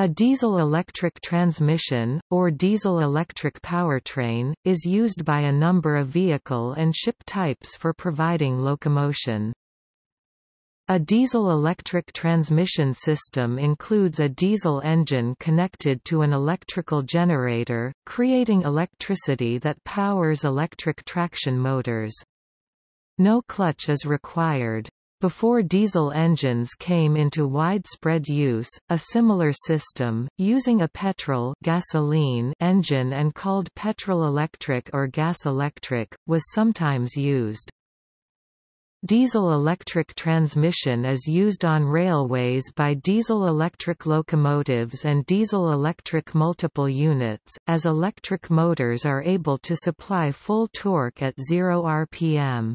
A diesel-electric transmission, or diesel-electric powertrain, is used by a number of vehicle and ship types for providing locomotion. A diesel-electric transmission system includes a diesel engine connected to an electrical generator, creating electricity that powers electric traction motors. No clutch is required. Before diesel engines came into widespread use, a similar system, using a petrol gasoline engine and called petrol-electric or gas-electric, was sometimes used. Diesel-electric transmission is used on railways by diesel-electric locomotives and diesel-electric multiple units, as electric motors are able to supply full torque at 0 rpm.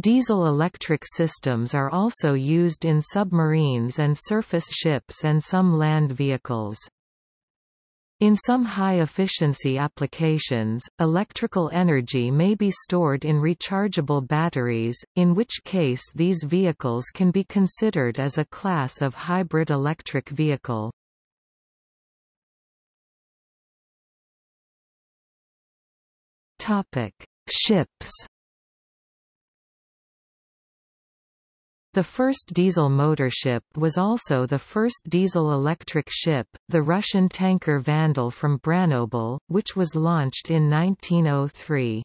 Diesel-electric systems are also used in submarines and surface ships and some land vehicles. In some high-efficiency applications, electrical energy may be stored in rechargeable batteries, in which case these vehicles can be considered as a class of hybrid electric vehicle. Ships The first diesel motor ship was also the first diesel-electric ship, the Russian tanker Vandal from Branobel, which was launched in 1903.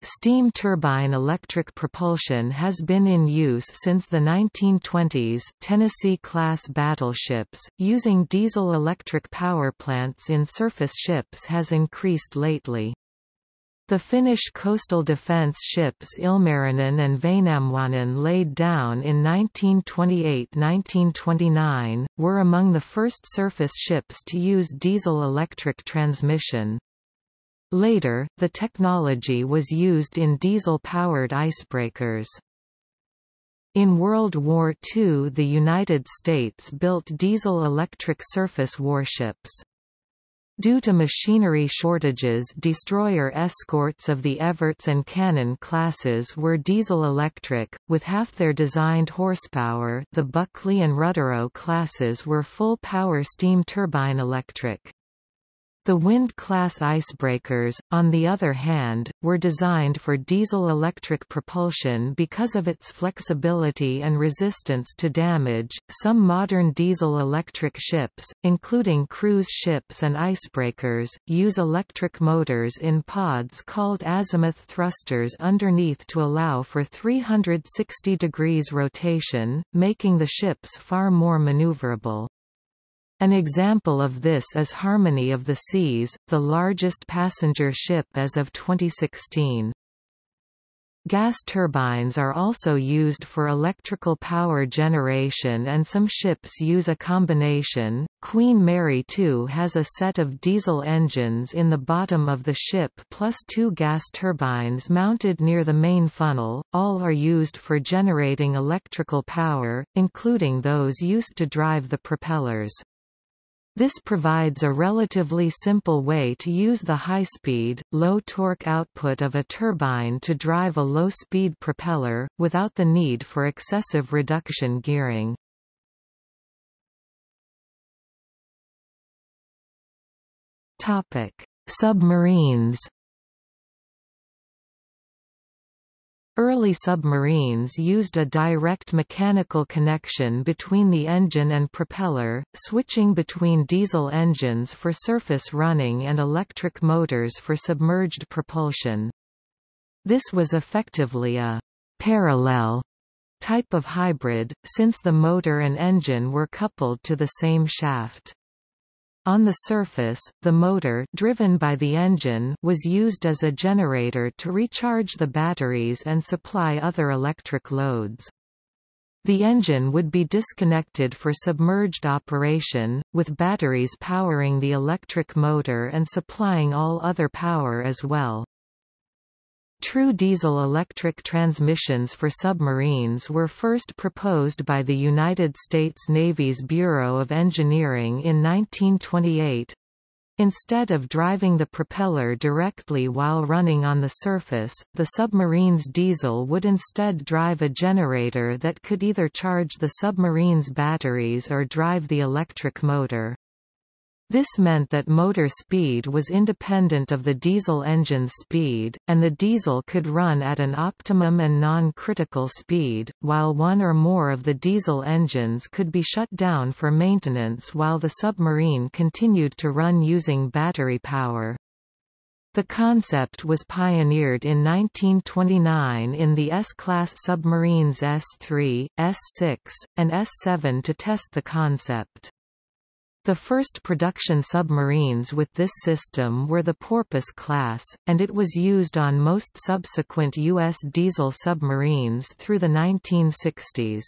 Steam turbine electric propulsion has been in use since the 1920s. Tennessee-class battleships, using diesel-electric power plants in surface ships has increased lately. The Finnish coastal defence ships Ilmarinen and Väinämöinen laid down in 1928–1929, were among the first surface ships to use diesel-electric transmission. Later, the technology was used in diesel-powered icebreakers. In World War II the United States built diesel-electric surface warships. Due to machinery shortages destroyer escorts of the Evarts and Cannon classes were diesel-electric, with half their designed horsepower the Buckley and Rudderow classes were full-power steam turbine electric. The Wind-class icebreakers, on the other hand, were designed for diesel-electric propulsion because of its flexibility and resistance to damage. Some modern diesel-electric ships, including cruise ships and icebreakers, use electric motors in pods called azimuth thrusters underneath to allow for 360 degrees rotation, making the ships far more maneuverable. An example of this is Harmony of the Seas, the largest passenger ship as of 2016. Gas turbines are also used for electrical power generation and some ships use a combination. Queen Mary II has a set of diesel engines in the bottom of the ship plus two gas turbines mounted near the main funnel, all are used for generating electrical power, including those used to drive the propellers. This provides a relatively simple way to use the high-speed, low-torque output of a turbine to drive a low-speed propeller, without the need for excessive reduction gearing. Submarines Early submarines used a direct mechanical connection between the engine and propeller, switching between diesel engines for surface running and electric motors for submerged propulsion. This was effectively a parallel type of hybrid, since the motor and engine were coupled to the same shaft. On the surface, the motor driven by the engine was used as a generator to recharge the batteries and supply other electric loads. The engine would be disconnected for submerged operation, with batteries powering the electric motor and supplying all other power as well. True diesel-electric transmissions for submarines were first proposed by the United States Navy's Bureau of Engineering in 1928. Instead of driving the propeller directly while running on the surface, the submarine's diesel would instead drive a generator that could either charge the submarine's batteries or drive the electric motor. This meant that motor speed was independent of the diesel engine's speed, and the diesel could run at an optimum and non-critical speed, while one or more of the diesel engines could be shut down for maintenance while the submarine continued to run using battery power. The concept was pioneered in 1929 in the S-class submarines S-3, S-6, and S-7 to test the concept. The first production submarines with this system were the Porpoise class, and it was used on most subsequent U.S. diesel submarines through the 1960s.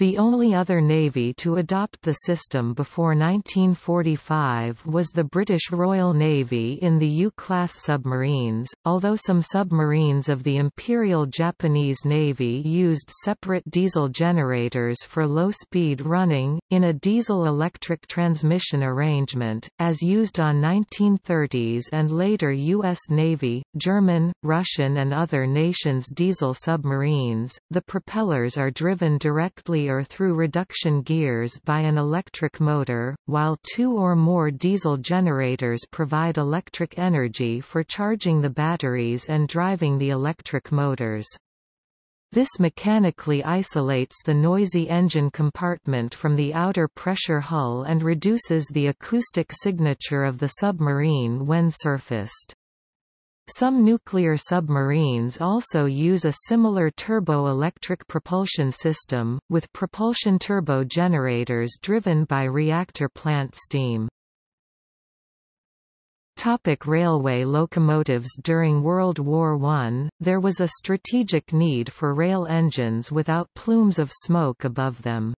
The only other navy to adopt the system before 1945 was the British Royal Navy in the U-class submarines, although some submarines of the Imperial Japanese Navy used separate diesel generators for low-speed running, in a diesel-electric transmission arrangement, as used on 1930s and later U.S. Navy, German, Russian and other nations' diesel submarines. The propellers are driven directly through reduction gears by an electric motor, while two or more diesel generators provide electric energy for charging the batteries and driving the electric motors. This mechanically isolates the noisy engine compartment from the outer pressure hull and reduces the acoustic signature of the submarine when surfaced. Some nuclear submarines also use a similar turbo-electric propulsion system, with propulsion turbo generators driven by reactor plant steam. Topic railway locomotives During World War I, there was a strategic need for rail engines without plumes of smoke above them.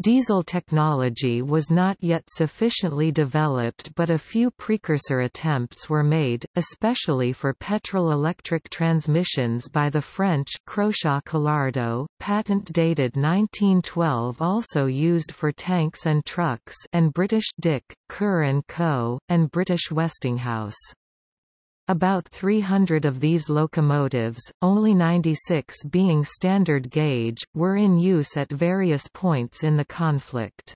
Diesel technology was not yet sufficiently developed but a few precursor attempts were made, especially for petrol-electric transmissions by the French Crochat-Collardeau, patent dated 1912 also used for tanks and trucks and British Dick, Kerr & Co., and British Westinghouse. About 300 of these locomotives, only 96 being standard gauge, were in use at various points in the conflict.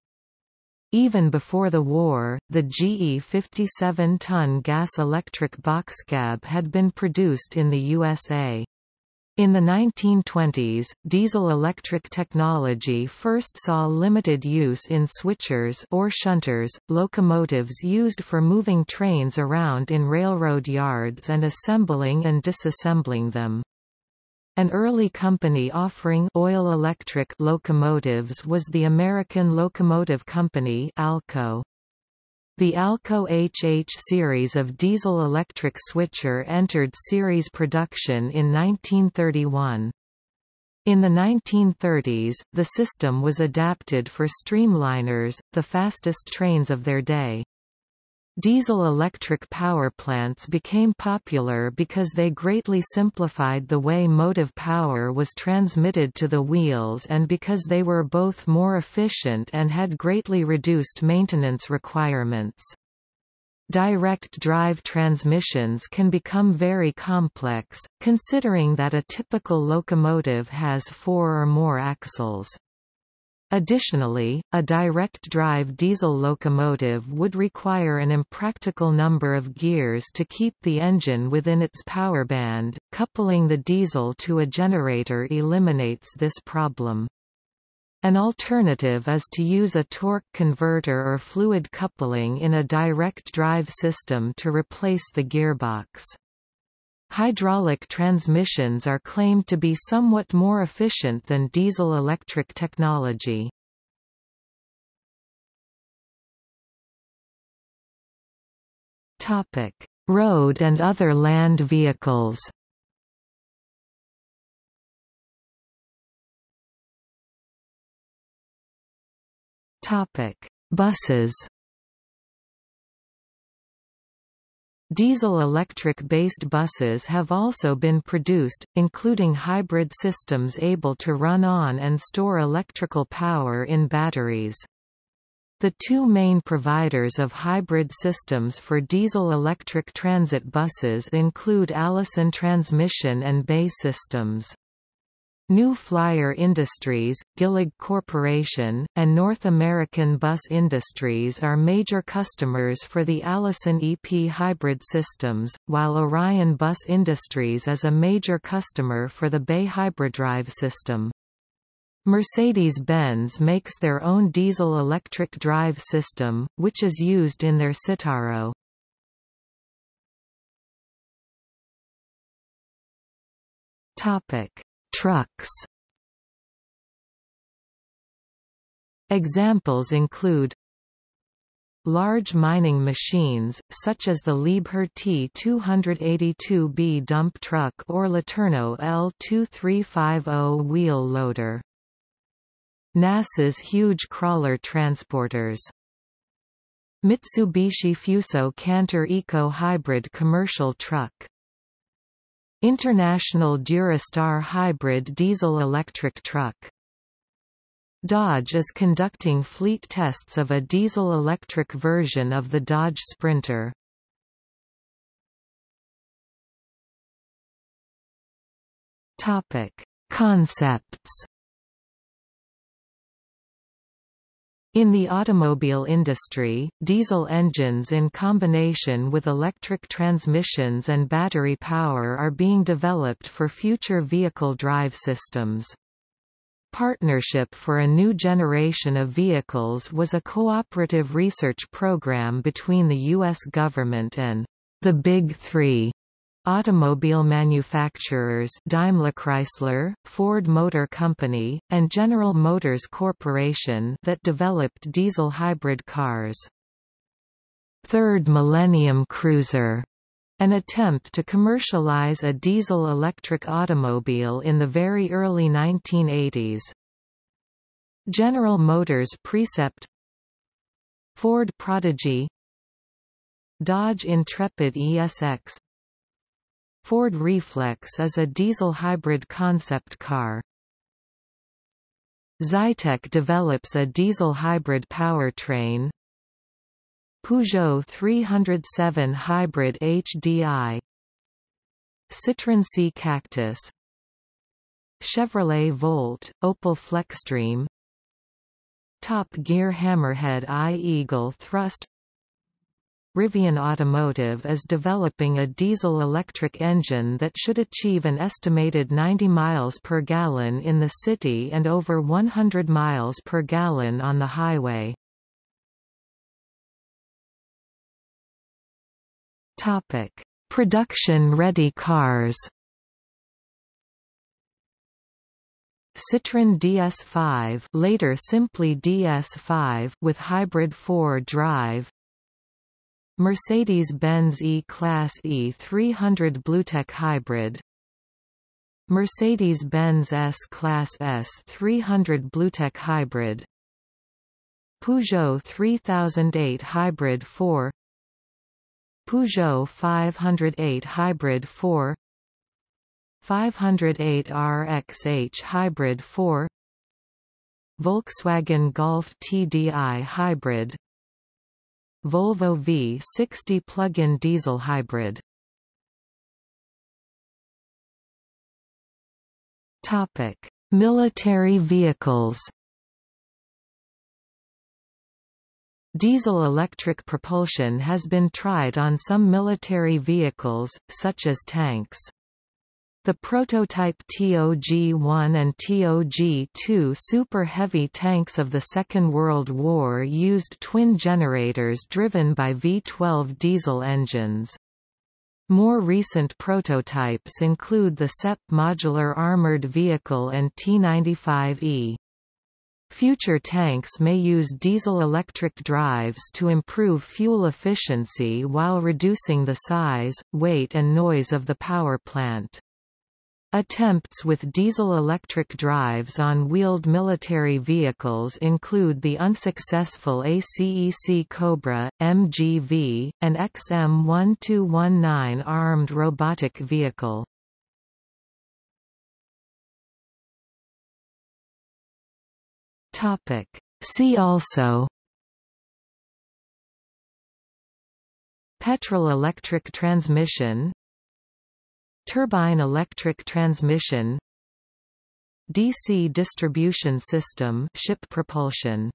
Even before the war, the GE 57-ton gas-electric boxcab had been produced in the USA. In the 1920s, diesel-electric technology first saw limited use in switchers or shunters, locomotives used for moving trains around in railroad yards and assembling and disassembling them. An early company offering oil-electric locomotives was the American Locomotive Company ALCO. The Alco HH series of diesel-electric switcher entered series production in 1931. In the 1930s, the system was adapted for streamliners, the fastest trains of their day. Diesel-electric power plants became popular because they greatly simplified the way motive power was transmitted to the wheels and because they were both more efficient and had greatly reduced maintenance requirements. Direct drive transmissions can become very complex, considering that a typical locomotive has four or more axles. Additionally, a direct-drive diesel locomotive would require an impractical number of gears to keep the engine within its power band. Coupling the diesel to a generator eliminates this problem. An alternative is to use a torque converter or fluid coupling in a direct drive system to replace the gearbox. Hydraulic transmissions are claimed to be somewhat more efficient than diesel-electric technology. Road and other land vehicles. Buses Diesel-electric-based buses have also been produced, including hybrid systems able to run on and store electrical power in batteries. The two main providers of hybrid systems for diesel-electric transit buses include Allison Transmission and BAE Systems. New Flyer Industries, Gillig Corporation, and North American Bus Industries are major customers for the Allison EP hybrid systems, while Orion Bus Industries is a major customer for the BAE Hybridrive system. Mercedes-Benz makes their own diesel-electric drive system, which is used in their Citaro. Topic: Trucks. Examples include Large mining machines, such as the Liebherr T282B dump truck or LeTourneau L2350 wheel loader. NASA's huge crawler transporters. Mitsubishi Fuso Canter Eco Hybrid commercial truck. International Durastar Hybrid diesel-electric truck. Dodge is conducting fleet tests of a diesel-electric version of the Dodge Sprinter. Topic: Concepts In the automobile industry, diesel engines in combination with electric transmissions and battery power are being developed for future vehicle drive systems. Partnership for a New Generation of Vehicles was a cooperative research program between the U.S. government and the Big Three Automobile manufacturers Daimler-Chrysler, Ford Motor Company, and General Motors Corporation that developed diesel hybrid cars. Third Millennium Cruiser an attempt to commercialize a diesel-electric automobile in the very early 1980s. General Motors Precept Ford Prodigy Dodge Intrepid ESX Ford Reflex is a diesel hybrid concept car. Zytec develops a diesel hybrid powertrain. Peugeot 307 Hybrid HDI Citroën C Cactus Chevrolet Volt, Opel Flextreme Top Gear Hammerhead I-Eagle Thrust Rivian Automotive is developing a diesel-electric engine that should achieve an estimated 90 miles per gallon in the city and over 100 miles per gallon on the highway. Topic: Production-ready cars. Citroën DS5, later simply DS5, with hybrid 4 drive, Mercedes-Benz E-Class E300 BlueTEC Hybrid. Mercedes-Benz S-Class S300 BlueTEC Hybrid. Peugeot 3008 Hybrid 4 Peugeot 508 Hybrid 4 508 RXH Hybrid 4 Volkswagen Golf TDI Hybrid Volvo V60 plug-in diesel hybrid. Topic: Military vehicles. Diesel-electric propulsion has been tried on some military vehicles, such as tanks. The prototype TOG-1 and TOG-2 Super Heavy tanks of the Second World War used twin generators driven by V12 diesel engines. More recent prototypes include the SEP modular armored vehicle and T-95E. Future tanks may use diesel-electric drives to improve fuel efficiency while reducing the size, weight and noise of the power plant. Attempts with diesel-electric drives on wheeled military vehicles include the unsuccessful ACEC Cobra, MGV, and XM1219 armed robotic vehicle. See also Petrol-electric transmission Turbine electric transmission DC distribution system ship propulsion